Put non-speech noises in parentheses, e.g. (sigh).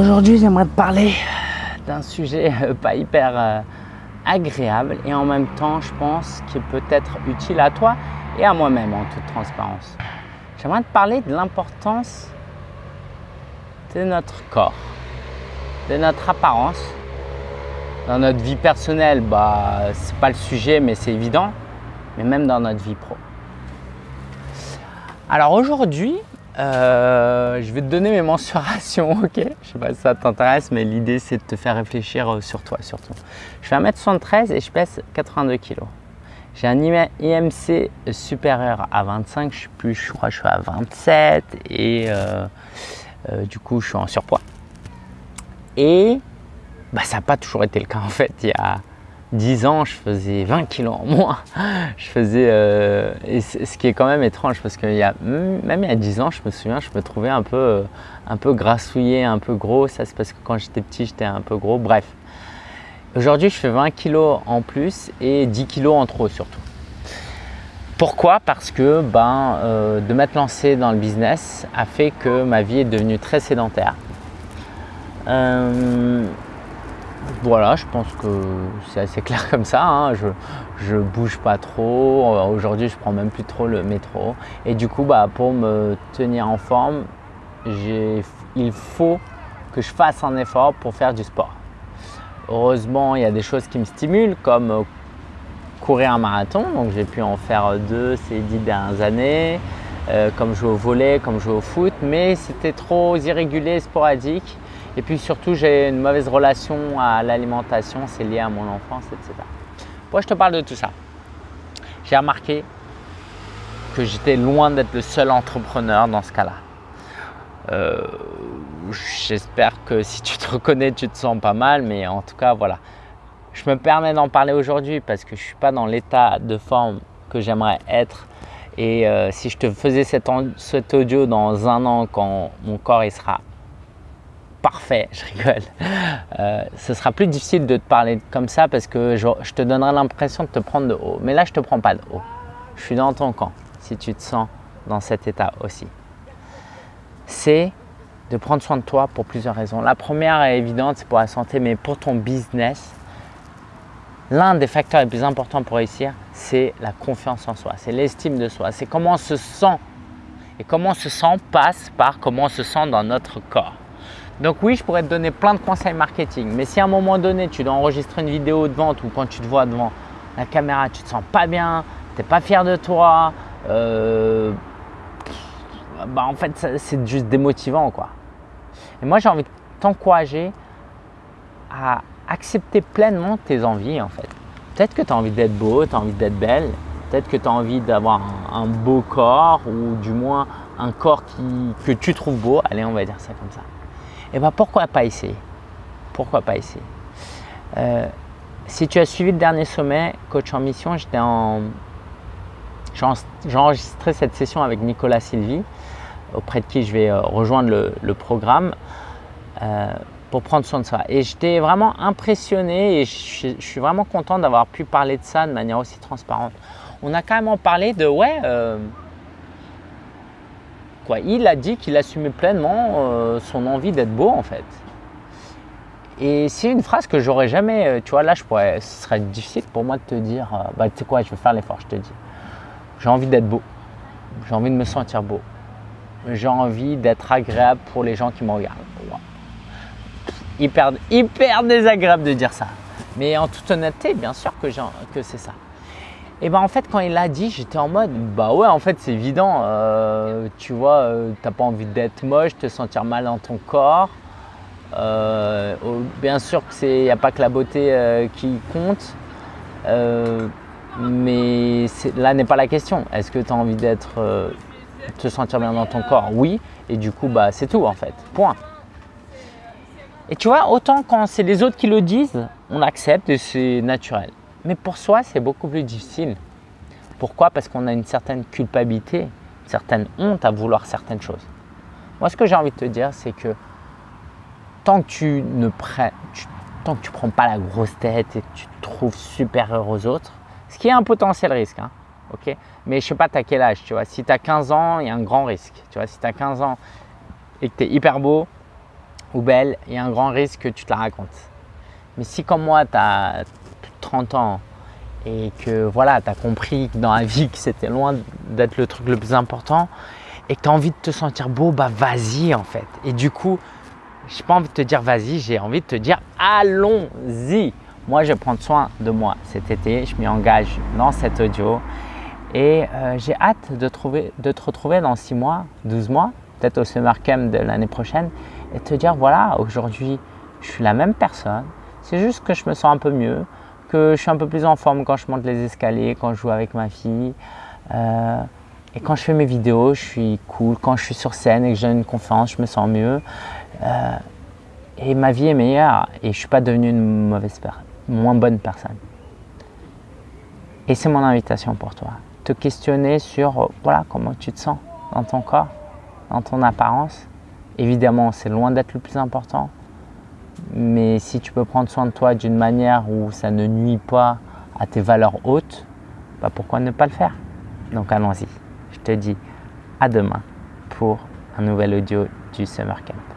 Aujourd'hui, j'aimerais te parler d'un sujet euh, pas hyper euh, agréable et en même temps, je pense, qui peut être utile à toi et à moi-même en toute transparence. J'aimerais te parler de l'importance de notre corps, de notre apparence. Dans notre vie personnelle, bah, c'est pas le sujet, mais c'est évident, mais même dans notre vie pro. Alors aujourd'hui, euh, je vais te donner mes mensurations, (laughs) ok? Je sais pas si ça t'intéresse, mais l'idée c'est de te faire réfléchir euh, sur toi surtout. Je fais 1m73 et je pèse 82 kg. J'ai un IMC supérieur à 25, je suis plus, je crois je suis à 27 et euh, du coup je suis en surpoids. Et bah, ça n'a pas toujours été le cas en fait. Il y a 10 ans, je faisais 20 kilos en moins. Je faisais, euh, ce qui est quand même étrange parce que y a, même il y a 10 ans, je me souviens, je me trouvais un peu, euh, un peu grassouillé, un peu gros. Ça, c'est parce que quand j'étais petit, j'étais un peu gros. Bref, aujourd'hui, je fais 20 kilos en plus et 10 kilos en trop surtout. Pourquoi? Parce que ben, euh, de m'être lancé dans le business a fait que ma vie est devenue très sédentaire. Voilà, je pense que c'est assez clair comme ça. Hein. Je, ne bouge pas trop. Euh, aujourd'hui, je prends même plus trop le métro. Et du coup, bah, pour me tenir en forme, il faut que je fasse un effort pour faire du sport. Heureusement, il y a des choses qui me stimulent comme euh, courir un marathon. Donc, j'ai pu en faire deux ces dix dernières années, euh, comme jouer au volet, comme jouer au foot. Mais c'était trop irrégulier, sporadique. Et puis surtout, j'ai une mauvaise relation à l'alimentation, c'est lié à mon enfance, etc. Pourquoi je te parle de tout ça? J'ai remarqué que j'étais loin d'être le seul entrepreneur dans ce cas-là. Euh, j'espère que si tu te reconnais, tu te sens pas mal, mais en tout cas, voilà. Je me permets d'en parler aujourd'hui parce que je ne suis pas dans l'état de forme que j'aimerais être. Et euh, si je te faisais cet, audio dans un an, quand mon corps il sera parfait, je rigole. Euh, ce sera plus difficile de te parler comme ça parce que je, te donnerai l'impression de te prendre de haut. Mais là, je ne te prends pas de haut. Je suis dans ton camp si tu te sens dans cet état aussi. C'est de prendre soin de toi pour plusieurs raisons. La première est évidente, c'est pour la santé, mais pour ton business, l'un des facteurs les plus importants pour réussir, c'est la confiance en soi, c'est l'estime de soi, c'est comment on se sent. Et comment on se sent passe par comment on se sent dans notre corps. Donc oui, je pourrais te donner plein de conseils marketing, mais si à un moment donné, tu dois enregistrer une vidéo de vente ou quand tu te vois devant la caméra, tu te sens pas bien, tu n'es pas fier de toi, euh, bah en fait, c'est juste démotivant. quoi. Et moi, j'ai envie de t'encourager à accepter pleinement tes envies en fait. Peut-être que tu as envie d'être beau, tu as envie d'être belle, peut-être que tu as envie d'avoir un, beau corps ou du moins un corps que tu trouves beau. Allez, on va dire ça comme ça et eh bien pourquoi pas essayer? Pourquoi pas essayer? Euh, Si tu as suivi le dernier sommet Coach en Mission, j'ai enregistré cette session avec Nicolas Sylvie, auprès de qui je vais euh, rejoindre le, programme euh, pour prendre soin de soi. Et j'étais vraiment impressionné et je, suis vraiment content d'avoir pu parler de ça de manière aussi transparente. On a carrément parlé de ouais, il a dit qu'il assumait pleinement euh, son envie d'être beau en fait. Et c'est une phrase que j'aurais jamais, euh, tu vois, là je pourrais, ce serait difficile pour moi de te dire, euh, bah tu sais quoi, je vais faire l'effort, je te dis. J'ai envie d'être beau, j'ai envie de me sentir beau, j'ai envie d'être agréable pour les gens qui me regardent. Hyper, hyper désagréable de dire ça. Mais en toute honnêteté, bien sûr que, que c'est ça. Et ben en fait quand il l'a dit, j'étais en mode bah ouais en fait c'est évident, euh, tu vois, euh, t'as pas envie d'être moche, te sentir mal dans ton corps. Euh, bien sûr que c'est, n'y a pas que la beauté qui compte, mais là n'est pas la question. Est-ce que tu as envie d'être, te sentir bien dans ton corps? Oui, et du coup bah c'est tout en fait. Point. Et tu vois, autant quand c'est les autres qui le disent, on accepte et c'est naturel. Mais pour soi, c'est beaucoup plus difficile. Pourquoi? Parce qu'on a une certaine culpabilité, une certaine honte à vouloir certaines choses. Moi, ce que j'ai envie de te dire, c'est que tant que tu ne prends, tant que tu prends pas la grosse tête et que tu te trouves supérieur aux autres, ce qui est un potentiel risque, hein, ok? Mais je sais pas, tu as quel âge, tu vois? Si tu as 15 ans, il y a un grand risque. Tu vois, si tu as 15 ans et que tu es hyper beau, ou belle, il y a un grand risque que tu te la racontes. Mais si comme moi, tu as 30 ans et que voilà, tu as compris que dans la vie que c'était loin d'être le truc le plus important et que tu as envie de te sentir beau, bah vas-y en fait. Et du coup, j'ai pas envie de te dire vas-y, j'ai envie de te dire allons-y. Moi, je vais prendre soin de moi cet été. Je m'y engage dans cet audio et euh, j'ai hâte de, trouver, de te retrouver dans 6 mois, 12 mois, peut-être au Summer Camp de l'année prochaine et te dire voilà, aujourd'hui, je suis la même personne. C'est juste que je me sens un peu mieux, que je suis un peu plus en forme quand je monte les escaliers, quand je joue avec ma fille. Euh, et quand je fais mes vidéos, je suis cool. Quand je suis sur scène et que j'ai une conférence, je me sens mieux. Euh, et ma vie est meilleure et je ne suis pas devenu une mauvaise moins bonne personne. Et c'est mon invitation pour toi. Te questionner sur voilà, comment tu te sens dans ton corps, dans ton apparence. Évidemment, c'est loin d'être le plus important. Mais si tu peux prendre soin de toi d'une manière où ça ne nuit pas à tes valeurs hautes, bah pourquoi ne pas le faire? Donc allons-y. Je te dis à demain pour un nouvel audio du Summer Camp.